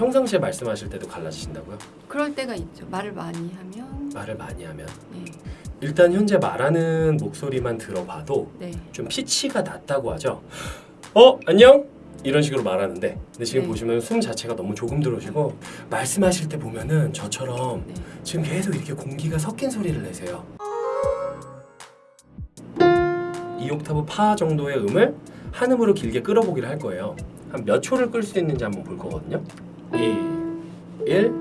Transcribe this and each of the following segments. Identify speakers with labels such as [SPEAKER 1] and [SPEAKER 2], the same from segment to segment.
[SPEAKER 1] 평상시에 말씀하실 때도 갈라지신다고요?
[SPEAKER 2] 그럴 때가 있죠. 말을 많이 하면
[SPEAKER 1] 말을 많이 하면
[SPEAKER 2] 네,
[SPEAKER 1] 일단 현재 말하는 목소리만 들어봐도
[SPEAKER 2] 네,
[SPEAKER 1] 좀 피치가 낮다고 하죠. 어 안녕 이런 식으로 말하는데 근데 지금
[SPEAKER 2] 네.
[SPEAKER 1] 보시면 숨 자체가 너무 조금 들어오시고 말씀하실 때 보면은 저처럼
[SPEAKER 2] 네.
[SPEAKER 1] 지금 계속 이렇게 공기가 섞인 소리를 내세요. 이 옥타브 파 정도의 음을 한 음으로 길게 끌어보기를 할 거예요. 한 몇 초를 끌 수 있는지 한번 볼 거거든요. 2, 1.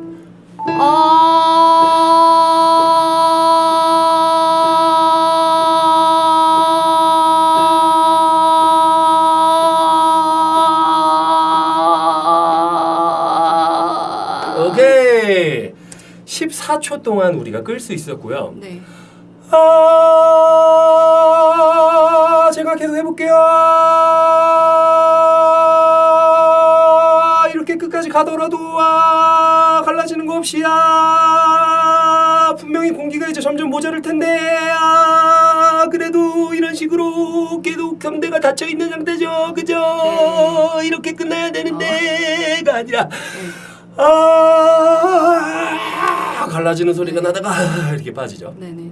[SPEAKER 1] 오케이. 14초 동안 우리가 끌 수 있었고요.
[SPEAKER 2] 네.
[SPEAKER 1] 아, 제가 계속 해볼게요. 아, 가더라도 아, 갈라지는 거 없이 아, 분명히 공기가 이제 점점 모자랄 텐데 아, 그래도 이런 식으로 계속 경대가 닫혀 있는 상태죠, 그죠?
[SPEAKER 2] 네.
[SPEAKER 1] 이렇게 끝나야 되는데가 아니라.
[SPEAKER 2] 네.
[SPEAKER 1] 아 갈라지는 소리가 나다가 아, 이렇게 빠지죠.
[SPEAKER 2] 네네.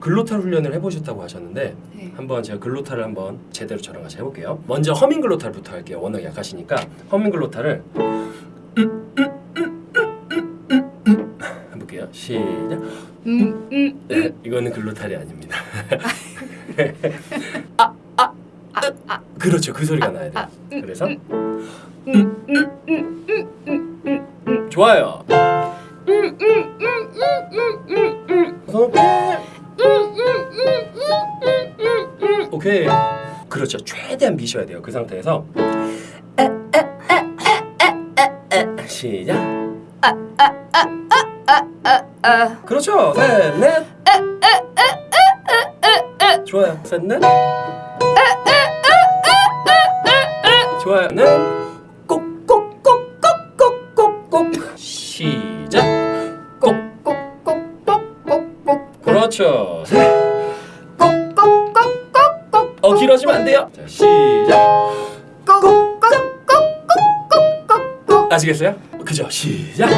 [SPEAKER 1] 글로탈 훈련을 해보셨다고 하셨는데
[SPEAKER 2] 네.
[SPEAKER 1] 한번 제가 글로탈을 한번 제대로 저랑 같이 해볼게요. 먼저 허밍 글로탈부터 할게요. 워낙 약하시니까 허밍 글로탈을 이거는 글로탈이 아닙니다.
[SPEAKER 2] 아, 아,
[SPEAKER 1] 그렇죠, 그 소리가 나야
[SPEAKER 2] 아,
[SPEAKER 1] 돼요.
[SPEAKER 2] 음,
[SPEAKER 1] 그래서
[SPEAKER 2] 음, 음, 음, 음, 음, 음, 음,
[SPEAKER 1] 좋아요.
[SPEAKER 2] 음, 음, 음, 음, 음, 음, 음. 음,
[SPEAKER 1] 오케이. 그렇죠. 최대한 미셔야 돼요. 그 상태에서 시작.
[SPEAKER 2] 아,
[SPEAKER 1] 그렇죠. 셋, 넷. 좋아요. 셋, 넷. 좋아요. 넷. 꼭꼭꼭꼭꼭꼭꼭. 시작. 꼭.
[SPEAKER 2] 꼭꼭꼭꼭꼭꼭.
[SPEAKER 1] 그렇죠. 셋.
[SPEAKER 2] 꼭꼭꼭꼭꼭꼭.
[SPEAKER 1] 어 길어지면 안 돼요. 자, 시작.
[SPEAKER 2] 꼭꼭꼭꼭꼭꼭.
[SPEAKER 1] 아시겠어요? 그죠? 시작.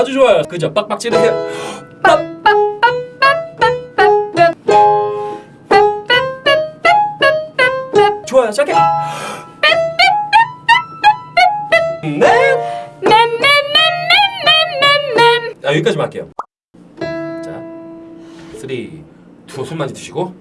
[SPEAKER 1] 아주 좋아요. 그죠? 빡빡 찌르세요. 좋아요. 짧게. 네. 아 여기까지만 할게요. 자, 3, 2, 손 많이 드시고.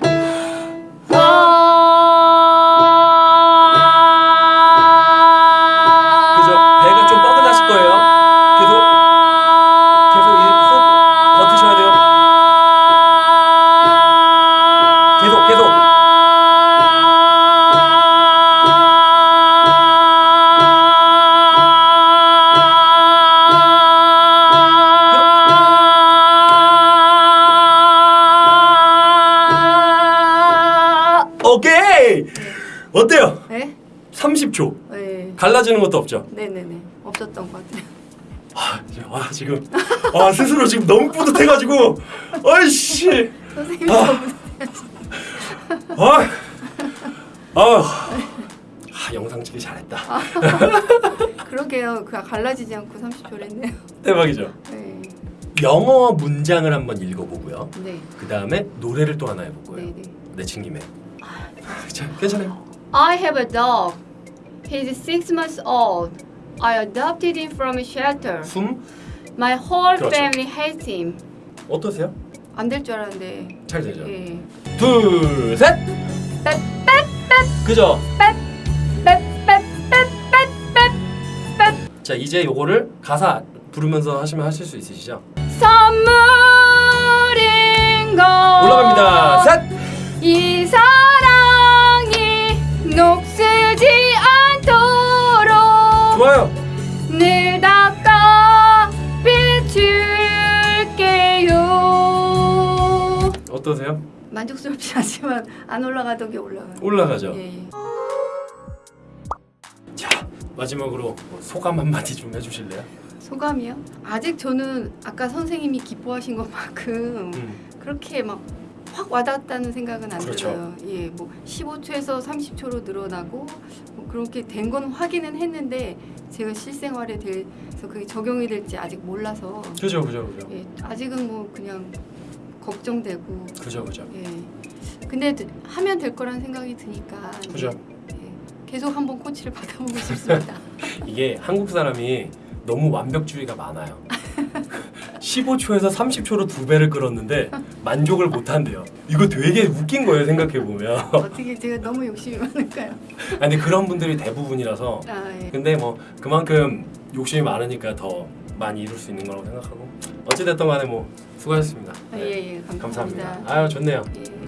[SPEAKER 1] 오케이. 어때요?
[SPEAKER 2] 네?
[SPEAKER 1] 30초.
[SPEAKER 2] 네.
[SPEAKER 1] 갈라지는 것도 없죠.
[SPEAKER 2] 네네네. 없었던 것 같아요.
[SPEAKER 1] 아, 지- 아 지금 아 스스로 지금 너무 뿌듯해가지고 아이씨
[SPEAKER 2] 선생님이
[SPEAKER 1] 아. 아, 아, 아 영상 찍기 잘했다
[SPEAKER 2] 그러게요. 그 갈라지지 않고 30초를 했네요.
[SPEAKER 1] 대박이죠
[SPEAKER 2] 네.
[SPEAKER 1] 영어 문장을 한번 읽어보고요
[SPEAKER 2] 네.
[SPEAKER 1] 그 다음에 노래를 또 하나 해볼 거예요
[SPEAKER 2] 네, 네.
[SPEAKER 1] 내친 김에 자 괜찮아요
[SPEAKER 2] I have a dog. He's six months old. I adopted him from a shelter.
[SPEAKER 1] 숨
[SPEAKER 2] My whole
[SPEAKER 1] 그렇죠.
[SPEAKER 2] family hates him.
[SPEAKER 1] 어떠세요?
[SPEAKER 2] 안 될 줄 알았는데.
[SPEAKER 1] 잘 되죠
[SPEAKER 2] 예.
[SPEAKER 1] 둘셋 그죠 자 이제 요거를 가사 부르면서 하시면 하실 수 있으시죠
[SPEAKER 2] 선물
[SPEAKER 1] 어떠세요?
[SPEAKER 2] 만족스럽지 않지만 안 올라가던 게 올라가요.
[SPEAKER 1] 올라가죠
[SPEAKER 2] 예, 예.
[SPEAKER 1] 자 마지막으로 뭐 소감 한마디 좀 해주실래요?
[SPEAKER 2] 소감이요? 아직 저는 아까 선생님이 기뻐하신 것만큼
[SPEAKER 1] 음.
[SPEAKER 2] 그렇게 막확확 와닿았다는 생각은 안
[SPEAKER 1] 그렇죠.
[SPEAKER 2] 들어요. 예, 뭐 15초에서 30초로 늘어나고 뭐 그렇게 된 건 확인은 했는데 제가 실생활에 대해서 그게 적용이 될지 아직 몰라서
[SPEAKER 1] 그죠 그죠 그죠
[SPEAKER 2] 예, 아직은 뭐 그냥 걱정되고.
[SPEAKER 1] 그죠 그죠.
[SPEAKER 2] 예. 근데 드- 하면 될 거라는 생각이 드니까.
[SPEAKER 1] 그죠.
[SPEAKER 2] 예, 계속 한번 코치를 받아보고 싶습니다.
[SPEAKER 1] 이게 한국 사람이 너무 완벽주의가 많아요 15초에서 30초로 두 배를 끌었는데 만족을 못 한대요 이거 되게 웃긴 거예요 생각해 보면
[SPEAKER 2] 어떻게 제가 너무 욕심이 많을까요?
[SPEAKER 1] 아니 그런 분들이 대부분이라서
[SPEAKER 2] 아, 예.
[SPEAKER 1] 근데 뭐 그만큼 욕심이 많으니까 더 많이 이룰 수 있는 거라고 생각하고 어찌됐든 간에 뭐 수고하셨습니다
[SPEAKER 2] 아, 예, 예, 감사합니다.
[SPEAKER 1] 감사합니다 아유 좋네요
[SPEAKER 2] 예.